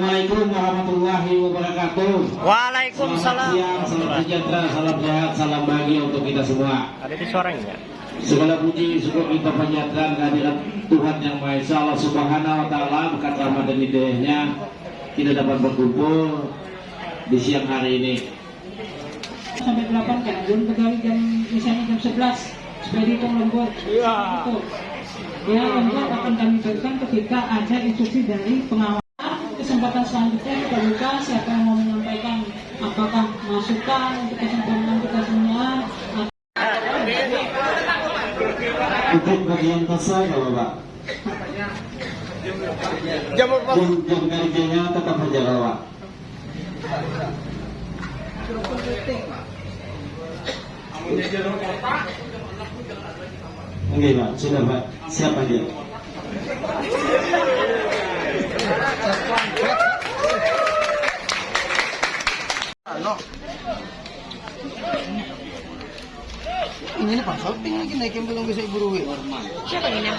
Assalamualaikum warahmatullahi wabarakatuh. Waalaikumsalam. Selamat siang, salam sejahtera, salam sehat, salam bahagia untuk kita semua. Ada di suaranya. Segala puji syukur kita panjatkan kehadirat Tuhan yang Maha Esa Allah Subhanahu wa taala berkat rahmat dan hidayahnya kita dapat berkumpul di siang hari ini. sampai 8 kan belum pegawai jam misalnya jam 11 supaya dihitung lembur Iya. Ya lembur akan kami berikan ketika ada instruksi dari pengawas kesempatan selanjutnya kita buka siapa yang mau menyampaikan apakah masukan untuk kesempurnaan kita semua Untuk bagian kasa ya Bapak. Jamur Jam, jam kerjanya tetap saja Bapak. Oke Pak, sudah Pak. Siapa dia? Ini nih consulting lagi naikin belum bisa ibu rugi. Siapa ini